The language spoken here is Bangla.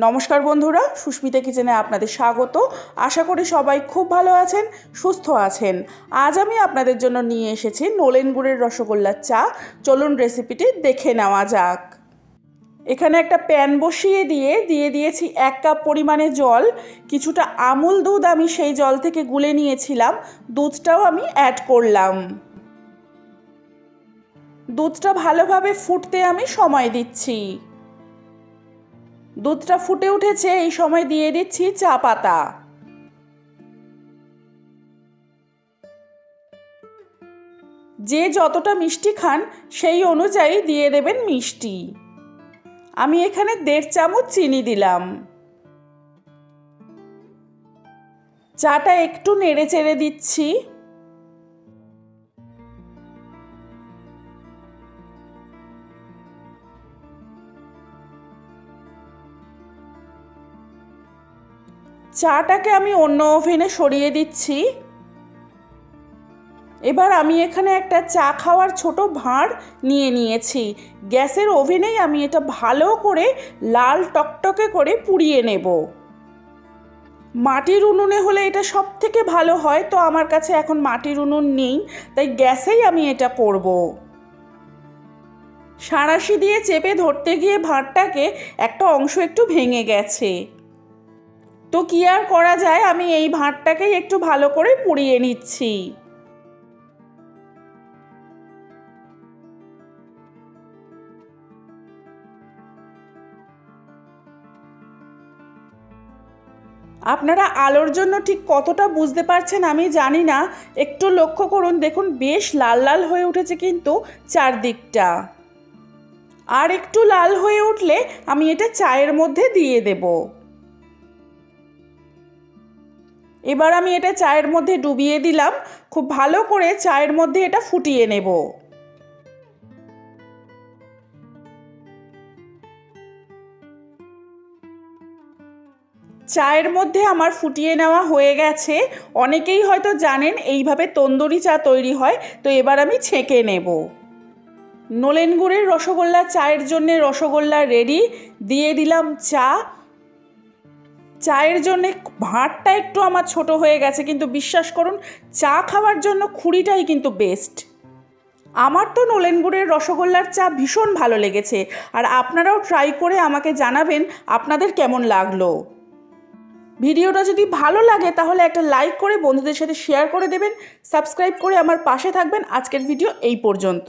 নমস্কার বন্ধুরা, সুস্মিতা কিচেনে আপনাদের স্বাগত। আশা করি সবাই খুব ভালো আছেন, সুস্থ আছেন। আজ আমি আপনাদের জন্য নিয়ে এসেছি নোলেন গুড়ের রসগোল্লার চা। চলুন রেসিপিটি দেখে নেওয়া যাক। এখানে একটা প্যান বসিয়ে দিয়ে দিয়ে দিয়েছি এক কাপ পরিমাণে জল। কিছুটা আমুল দুধ আমি সেই জল থেকে গুলে নিয়েছিলাম। দুধটাও আমি অ্যাড করলাম। দুধটা ভালোভাবে ফুটতে আমি সময় দিচ্ছি। দুধটা ফুটে উঠেছে, এই সময় দিয়ে দিচ্ছি চা পাতা। যে যতটা মিষ্টি খান, সেই অনুযায়ী দিয়ে দেবেন মিষ্টি। আমি এখানে দেড় চামচ চিনি দিলাম। চাটা একটু নেড়ে চেড়ে দিচ্ছি। চাটাকে আমি অন্য ওভেনে সরিয়ে দিচ্ছি। এবার আমি এখানে একটা চা খাওয়ার ছোট ভাঁড় নিয়ে নিয়েছি। গ্যাসের ওভেনেই আমি এটা ভালো করে লাল টকটকে করে পুড়িয়ে নেব। মাটির উনুনে হলে এটা সব থেকে ভালো হয়, তো আমার কাছে এখন মাটির উনুন নেই, তাই গ্যাসেই আমি এটা করব। সাঁড়াশি দিয়ে চেপে ধরতে গিয়ে ভাঁড়টাকে একটা অংশ একটু ভেঙে গেছে। তো কি আর করা যায়? আমি এই ভাঁড়টাকেই একটু ভালো করে পুড়িয়ে নিচ্ছি। আপনারা আলোর জন্য ঠিক কতটা বুঝতে পারছেন আমি জানি না। একটু লক্ষ্য করুন, দেখুন বেশ লাল লাল হয়ে উঠেছে কিন্তু চারদিকটা। আর একটু লাল হয়ে উঠলে আমি এটা চায়ের মধ্যে দিয়ে দেবো। এবার আমি এটা চায়ের মধ্যে ডুবিয়ে দিলাম। খুব ভালো করে চায়ের মধ্যে এটা ফুটিয়ে নেব। চায়ের মধ্যে আমার ফুটিয়ে নেওয়া হয়ে গেছে। অনেকেই হয়তো জানেন এইভাবে তন্দুরি চা তৈরি হয়, তো এবার আমি ছেঁকে নেব। নলেন গুড়ের রসগোল্লা চায়ের জন্যে রসগোল্লা রেডি দিয়ে দিলাম চা। চায়ের জন্য ভাঁড়টা একটু আমার ছোট হয়ে গেছে, কিন্তু বিশ্বাস করুন, চা খাওয়ার জন্য খুঁড়িটাই কিন্তু বেস্ট আমার তো নলেন গুড়ের রসগোল্লার চা ভীষণ ভালো লেগেছে, আর আপনারাও ট্রাই করে আমাকে জানাবেন আপনাদের কেমন লাগল। ভিডিওটা যদি ভালো লাগে, তাহলে একটা লাইক করে বন্ধুদের সাথে শেয়ার করে দেবেন সাবস্ক্রাইব করে আমার পাশে থাকবেন। আজকের ভিডিও এই পর্যন্ত।